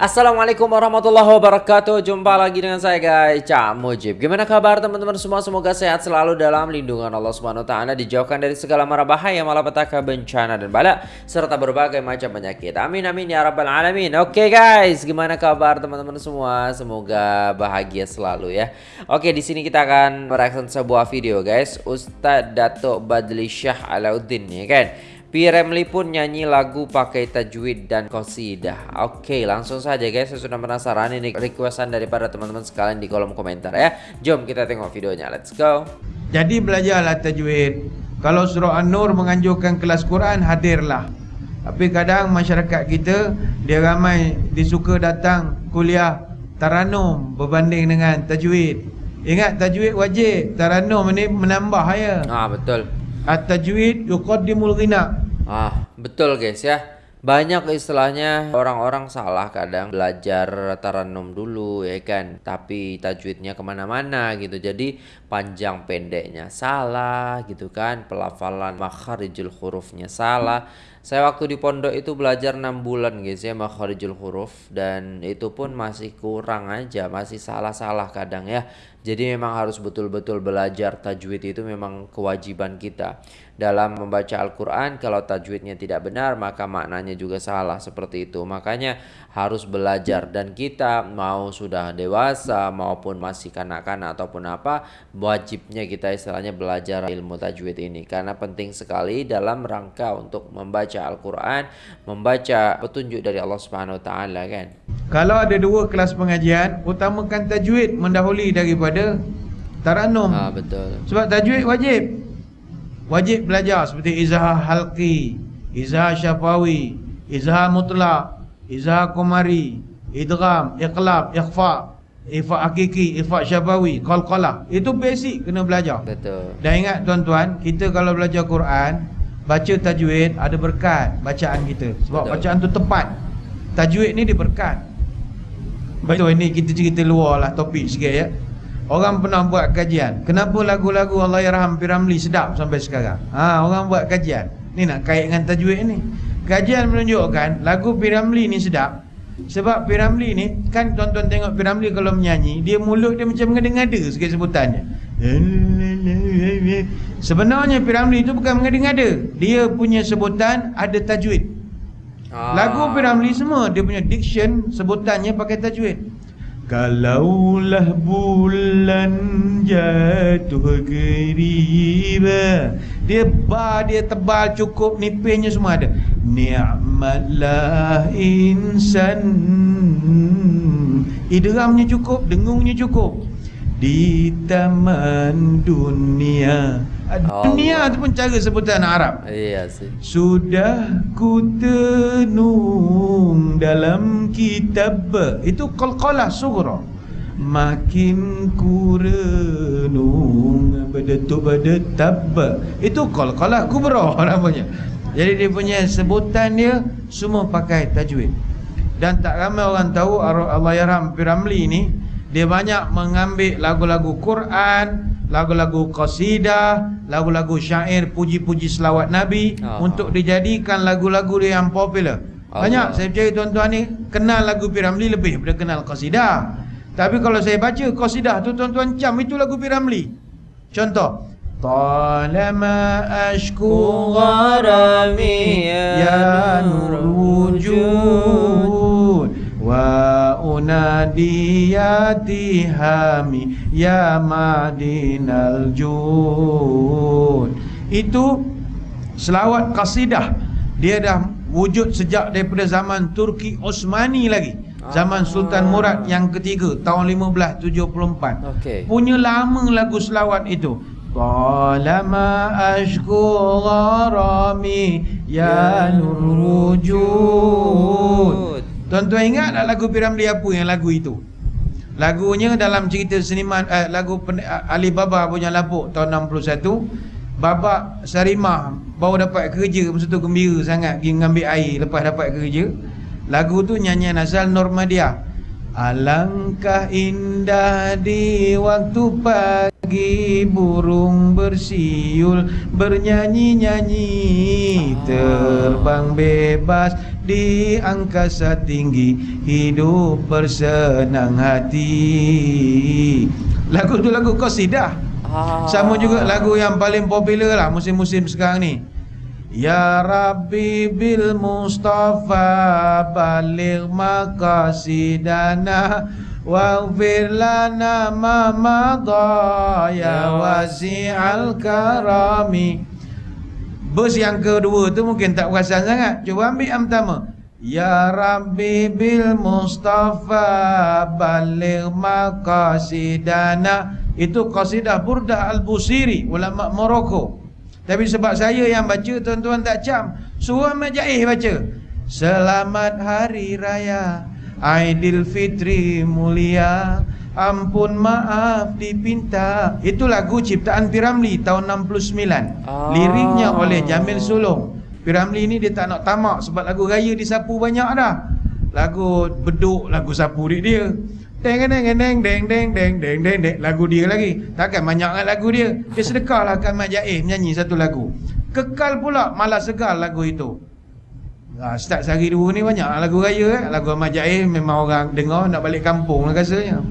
Assalamualaikum warahmatullahi wabarakatuh. Jumpa lagi dengan saya guys. Cak Mujib. Gimana kabar teman-teman semua? Semoga sehat selalu dalam lindungan Allah Subhanahu Taala Dijauhkan dari segala mara bahaya Malapetaka bencana dan bala Serta berbagai macam penyakit. Amin amin ya rabbal alamin. Oke guys Gimana kabar teman-teman semua? Semoga bahagia selalu ya. Oke di sini kita akan mereaction sebuah video guys. Ustadz Datuk Badli Syah Alauddin ya kan P. Ramlee pun nyanyi lagu pakai tajwid dan qasidah. Oke, langsung saja guys. Saya sudah penasaran ini requestan daripada teman-teman sekalian di kolom komentar ya. Jom kita tengok videonya. Let's go. Jadi belajarlah tajwid. Kalau surah An-Nur menganjurkan kelas Quran, hadirlah. Tapi kadang masyarakat kita dia ramai disuka datang kuliah taranum berbanding dengan tajwid. Ingat tajwid wajib, taranum ini menambah ya. Ah, betul. At-tajwid yuqaddimul ghina. Ah, betul guys ya. Banyak istilahnya orang-orang salah kadang belajar taranum dulu ya kan Tapi tajwidnya kemana-mana gitu Jadi panjang pendeknya salah gitu kan Pelafalan makharijul hurufnya salah Saya waktu di pondok itu belajar 6 bulan guys ya makharijul huruf Dan itu pun masih kurang aja Masih salah-salah kadang ya jadi memang harus betul-betul belajar tajwid itu memang kewajiban kita. Dalam membaca Al-Quran kalau tajwidnya tidak benar maka maknanya juga salah seperti itu. Makanya harus belajar dan kita mau sudah dewasa maupun masih kanak-kanak ataupun apa wajibnya kita istilahnya belajar ilmu tajwid ini. Karena penting sekali dalam rangka untuk membaca Al-Quran, membaca petunjuk dari Allah Subhanahu Wa Taala kan. Kalau ada dua kelas pengajian, utamakan tajwid mendahului daripada taranum. Ah betul. Sebab tajwid wajib. Wajib belajar seperti izhar halqi, izhar syafawi, izhar mutlak, izhar qamari, idgham, iqlab, ikhfa, ifa hakiki, ifa syafawi, qalqalah. Itu basic kena belajar. Betul. Dan ingat tuan-tuan, kita kalau belajar Quran, baca tajwid ada berkat bacaan kita. Sebab Betul. bacaan tu tepat. Tajwid ni dia berkat. Betul ini kita cerita luar lah topik sikit ya. Orang pernah buat kajian. Kenapa lagu-lagu Allah Yarham Piramli sedap sampai sekarang? Ha, orang buat kajian. Ni nak kait dengan tajwid ni. Kajian menunjukkan lagu Piramli ni sedap. Sebab Piramli ni kan tuan-tuan tengok Piramli kalau menyanyi, dia mulut dia macam mengada-ngada sikit sebutannya. Sebenarnya Piramli itu bukan mengada-ngada. Dia punya sebutan ada tajwid. Ah. Lagu Piramli semua dia punya diction sebutannya pakai tajwid. Kalaulah bulan jatuh geriba Dia ba, dia tebal cukup Nipisnya semua ada. Ni'matlah insan. Idramnya cukup Dengungnya cukup Di taman dunia. Dunia tu pun cara sebutan Arab. Sih. sudah ku tenung dalam kitab. Itu qalqalah sughra. Makin ku renung Bedetuk bedetab Itu qalqalah kubra namanya. Jadi dia punya sebutan dia Semua pakai tajwid. Dan tak ramai orang tahu Allah Yarham Piramli ni Dia banyak mengambil lagu-lagu Quran Lagu-lagu qasidah Lagu-lagu syair Puji-puji selawat Nabi Ah. Untuk dijadikan lagu-lagu dia yang popular. Banyak. Allah. saya percaya tuan-tuan ni Kenal lagu Piramli lebih daripada kenal qasidah. Tapi kalau saya baca qasidah tu tuan-tuan cam Itu lagu Piramli. Contoh. Talama ashku gharami ya nur wujud Wa unadiyati hami ya madinal jud. Itu selawat qasidah. Dia dah wujud sejak daripada zaman Turki Osmani lagi. Zaman Sultan Murad yang ketiga tahun 1574 Okey. Punya lama lagu selawat itu. Talama ashku gharami ya nur wujud Tuan-tuan ingat tak lagu Piramli apa yang lagu itu? Lagunya dalam cerita seniman eh, lagu pen, Ali Baba punya lapuk tahun 61 Baba Sarimah baru dapat kerja masa tu gembira sangat pergi mengambil air lepas dapat kerja. Lagu tu nyanyian asal Normadia. Alangkah indah di waktu pagi burung bersiul Bernyanyi-nyanyi Terbang bebas di angkasa tinggi Hidup bersenang hati. Lagu tu lagu qasidah. Ah. Sama juga lagu yang paling popular lah musim-musim sekarang ni. Ya Rabbi bil Mustafa baligh maqasidana waghfir lana ma madha ya. wasi'al karami Bus yang kedua tu mungkin tak perasan sangat. Cuba ambil yang pertama. Ya Rabbi bil Mustafa baligh maqasidana. Itu qasidah Burdah Al-Busiri ulama Morocco. Tapi sebab saya yang baca tuan-tuan tak cam. Suruh Ahmad Jaih baca. Selamat Hari Raya Aidilfitri mulia Ampun maaf dipinta Itu lagu ciptaan Piramli tahun 69 Ah. Liriknya oleh Jamil Sulong Piramli ni dia tak nak tamak Sebab lagu raya disapu banyak dah Lagu beduk, lagu sapu dia dia Deng deng deng deng deng deng deng deng deng lagu dia lagi. Takkan banyak kan lagu dia. Dia sedekahlah kan Mat Jaih menyanyi satu lagu. Kekal pula malah segar lagu itu. Ha, start sehari dua ni banyak lagu raya eh. Lagu Ahmad Jaih memang orang dengar nak balik kampung lah rasanya.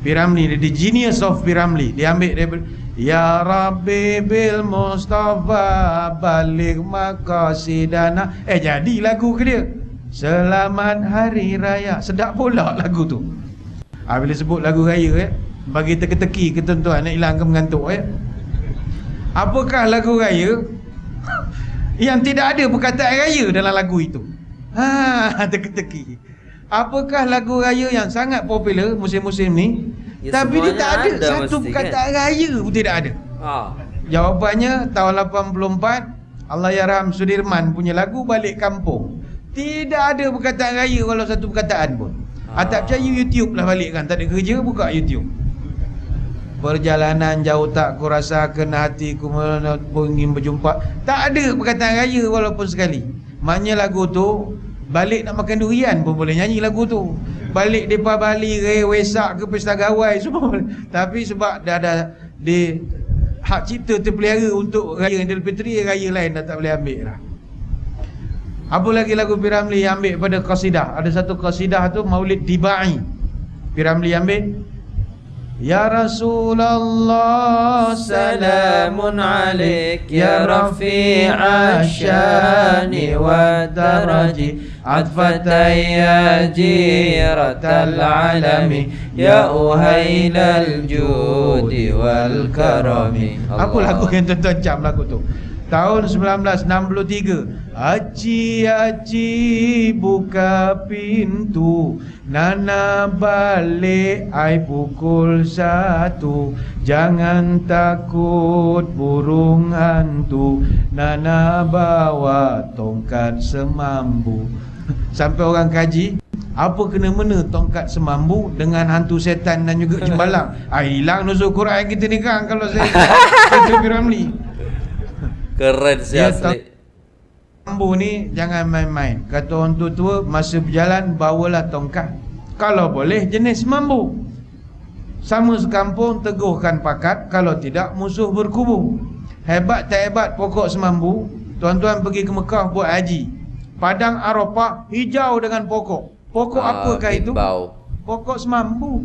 Piramli the genius of Piramli. Dia ambil dia Ya Rabbi bil Mustafa balik maqasidana. Eh jadi lagu ke dia. Selamat Hari Raya. Sedap pula lagu tu. Ha, bila sebut lagu raya eh, bagi teka-teki ke tuan-tuan nak hilangkan mengantuk eh. Apakah lagu raya yang tidak ada perkataan raya dalam lagu itu? Ha, teka-teki. Apakah lagu raya yang sangat popular musim-musim ni? Ya, tapi dia tak ada, ada satu mesti, perkataan raya pun tidak ada. Ah. Jawapannya tahun 84 Allah Yarham Sudirman punya lagu Balik Kampung. Tidak ada perkataan raya walau satu perkataan pun. Ah. tak percaya YouTube lah balik kan. Tak ada kerja buka YouTube. Perjalanan jauh tak ku rasakan hatiku pun ingin berjumpa. Tak ada perkataan raya walaupun sekali. Maknanya lagu tu balik nak makan durian pun boleh nyanyi lagu tu. Balik depa Bali re wesak ke pesta gawai semua boleh. Tapi sebab dah ada di hak cipta terpelihara untuk raya Aidilfitri raya lain dah tak boleh ambil lah. Apa lagi lagu Piramli ambil pada qasidah? Ada satu qasidah tu Maulid Dibai. Piramli ambil يا رسول الله سلام عليك يا رفيع الشأن والدرج. عطفة يا جيرة العلم يا أهيل الجود والكرم. أقول لك أنت تنجم لك Tahun 1963 Aci aci buka pintu. Nana balik ai pukul satu. Jangan takut burung hantu. Nana bawa tongkat semambu. Sampai orang kaji apa kena mena tongkat semambu dengan hantu setan dan juga jembalang? Ah hilang nuzul Quran kita ni kan kalau saya. Itu Piramli. Keren Dia asli. Ambu ni jangan main-main. Kata orang tua-tua masa berjalan bawalah tongkat. Kalau boleh jenis mambu. Sama sekampung teguhkan pakat kalau tidak musuh berkubu. Hebat tak hebat pokok semambu, tuan-tuan pergi ke Mekah buat haji. Padang Arafah hijau dengan pokok. Pokok Ah, apakah itu? bau. Pokok semambu.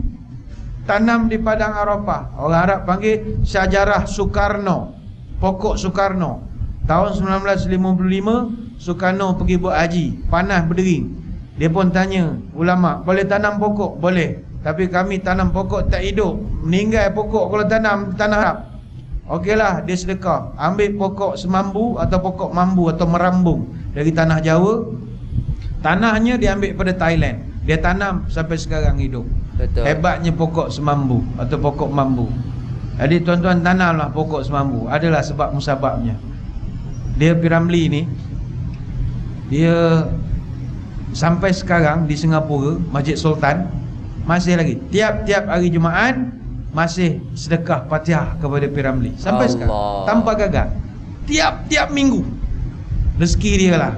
Tanam di Padang Arafah. Orang Arab panggil Syajarah Soekarno. Pokok Soekarno. Tahun 1955 Soekarno pergi buat haji. Panas berdering. Dia pun tanya ulama, boleh tanam pokok? Boleh. Tapi kami tanam pokok tak hidup. Meninggal pokok kalau tanam tanah Arab. Okeylah, dia sedekah. Ambil pokok semambu atau pokok mambu atau merambung dari tanah Jawa. Tanahnya dia ambil pada Thailand. Dia tanam sampai sekarang hidup. Betul. Hebatnya pokok semambu atau pokok mambu. Jadi tuan-tuan tanamlah pokok semambu. Adalah sebab musababnya. Dia Piramli ni dia sampai sekarang di Singapura, Masjid Sultan masih lagi tiap-tiap hari Jumaat masih sedekah Fatihah kepada Piramli sampai Allah. sekarang tanpa gagal. Tiap-tiap minggu. Rezeki dia lah.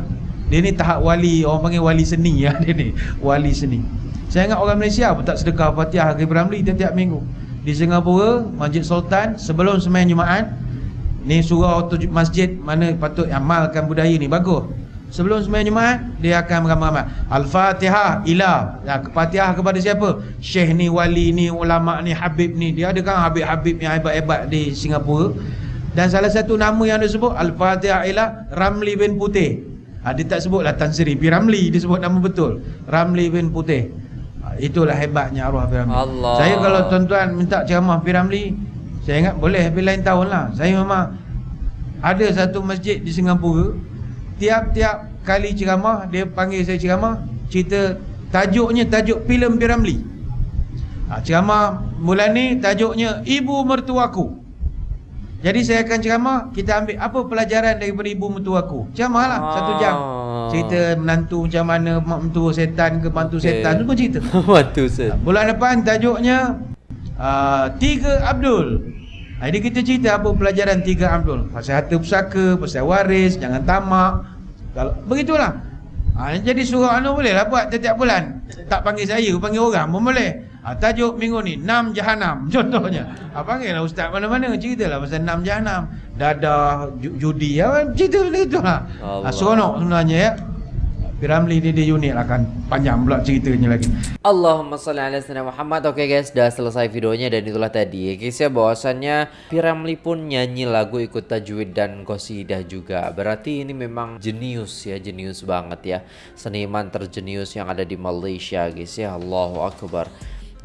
Dia ni tahap wali, orang panggil wali seni ya dia ni, wali seni. Saya ingat orang Malaysia pun tak sedekah Fatihah ke Piramli tiap-tiap minggu. Di Singapura Masjid Sultan sebelum sembahyang Jumaat ni surau tu masjid mana patut amalkan budaya ni bagus. Sebelum sembahyang Jumaat dia akan beramal Al-Fatihah ila ya, Fatihah kepada siapa? Syekh ni wali ni ulama ni habib ni dia ada kan habib-habib yang hebat-hebat di Singapura. Dan salah satu nama yang dia sebut Al-Fatihah ila Ramli bin Putih. Ha, dia tak sebutlah Tan Sri P. Ramli dia sebut nama betul. Ramli bin Putih itulah hebatnya arwah P. Ramli Allah. saya kalau tuan-tuan minta ceramah P. Ramli saya ingat boleh tapi lain tahun lah saya memang ada satu masjid di Singapura tiap-tiap kali ceramah dia panggil saya ceramah cerita tajuknya tajuk filem P. Ramli ha, ceramah bulan ni tajuknya ibu mertuaku jadi saya akan ceramah Kita ambil apa pelajaran daripada ibu mentuaku Ceramah lah Ah. Satu jam. Cerita menantu macam mana Mak mentua setan ke mantu Okey. setan Semua cerita. Mantu set. Bulan depan tajuknya uh, Tiga Abdul. Jadi kita cerita apa pelajaran Tiga Abdul. Pasal harta pusaka Pasal waris Jangan tamak. Kalau Begitulah. Ha, Jadi surau anu boleh lah buat Setiap bulan. Tak panggil saya Panggil orang pun boleh ha, Tajuk minggu ni Enam Jahanam Contohnya. Ha, Panggil lah ustaz mana-mana Cerita lah pasal enam Jahanam. Dadah ju- Judi ya, Cerita macam itu lah ha, Allah. Seronok sebenarnya ya. Piramli ni dia unik lah kan. Panjang pula ceritanya lagi. Allahumma salli ala sayyidina Muhammad. Oke guys, dah selesai videonya dan itulah tadi. Ya guys ya bahwasannya Piramli pun nyanyi lagu ikut tajwid dan qasidah juga. Berarti ini memang jenius ya, jenius banget ya. Seniman terjenius yang ada di Malaysia guys ya. Allahu Akbar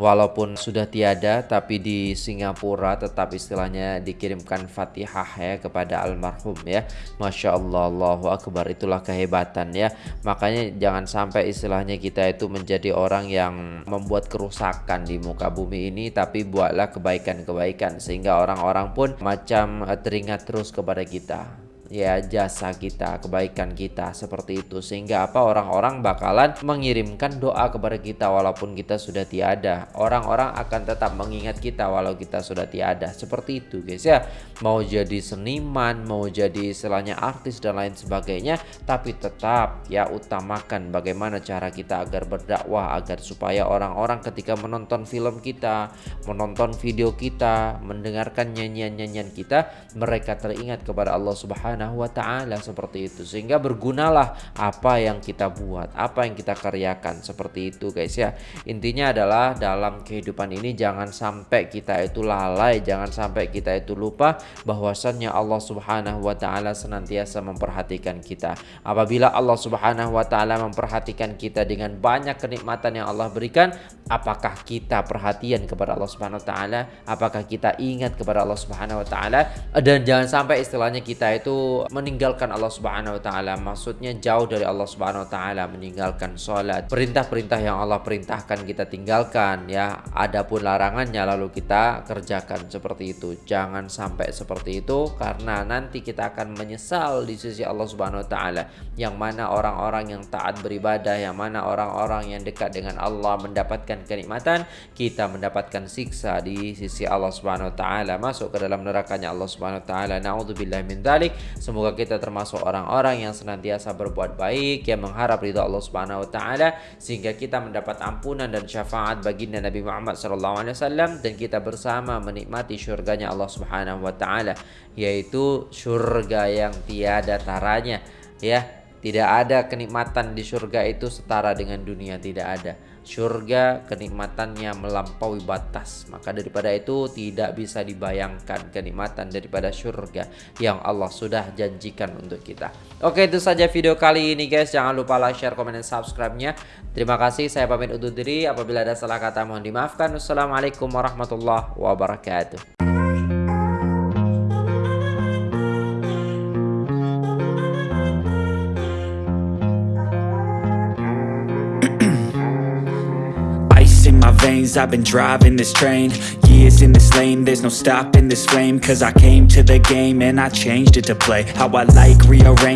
Walaupun sudah tiada tapi di Singapura tetap istilahnya dikirimkan Fatihah ya kepada almarhum ya. Masya Allah Allahu Akbar itulah kehebatan ya. Makanya jangan sampai istilahnya kita itu menjadi orang yang membuat kerusakan di muka bumi ini tapi buatlah kebaikan-kebaikan sehingga orang-orang pun macam eh, teringat terus kepada kita ya jasa kita, kebaikan kita seperti itu sehingga apa orang-orang bakalan mengirimkan doa kepada kita walaupun kita sudah tiada. Orang-orang akan tetap mengingat kita walau kita sudah tiada. Seperti itu guys ya. Mau jadi seniman, mau jadi istilahnya artis dan lain sebagainya, tapi tetap ya utamakan bagaimana cara kita agar berdakwah agar supaya orang-orang ketika menonton film kita, menonton video kita, mendengarkan nyanyian-nyanyian kita, mereka teringat kepada Allah Subhanahu wa taala seperti itu sehingga bergunalah apa yang kita buat, apa yang kita karyakan seperti itu guys ya. Intinya adalah dalam kehidupan ini jangan sampai kita itu lalai, jangan sampai kita itu lupa bahwasannya Allah Subhanahu wa taala senantiasa memperhatikan kita. Apabila Allah Subhanahu wa taala memperhatikan kita dengan banyak kenikmatan yang Allah berikan, apakah kita perhatian kepada Allah Subhanahu wa taala? Apakah kita ingat kepada Allah Subhanahu wa taala? Dan jangan sampai istilahnya kita itu meninggalkan Allah Subhanahu wa taala. Maksudnya jauh dari Allah Subhanahu wa taala, meninggalkan salat. Perintah-perintah yang Allah perintahkan kita tinggalkan ya. Adapun larangannya lalu kita kerjakan seperti itu. Jangan sampai seperti itu karena nanti kita akan menyesal di sisi Allah Subhanahu wa taala. Yang mana orang-orang yang taat beribadah, yang mana orang-orang yang dekat dengan Allah mendapatkan kenikmatan, kita mendapatkan siksa di sisi Allah Subhanahu wa taala, masuk ke dalam nerakanya Allah Subhanahu wa taala. Nauzubillahi min dzalik. Semoga kita termasuk orang-orang yang senantiasa berbuat baik, yang mengharap ridha Allah Subhanahu wa taala sehingga kita mendapat ampunan dan syafaat baginda Nabi Muhammad sallallahu alaihi wasallam dan kita bersama menikmati syurganya Allah Subhanahu wa taala yaitu surga yang tiada taranya ya. Tidak ada kenikmatan di surga itu setara dengan dunia tidak ada. Surga kenikmatannya melampaui batas. Maka daripada itu tidak bisa dibayangkan kenikmatan daripada surga yang Allah sudah janjikan untuk kita. Oke, itu saja video kali ini guys. Jangan lupa like, share, komen, dan subscribe-nya. Terima kasih. Saya pamit undur diri. Apabila ada salah kata mohon dimaafkan. Wassalamualaikum warahmatullahi wabarakatuh. I've been driving this train. Years in this lane, there's no stopping this flame. Cause I came to the game and I changed it to play. How I like, rearrange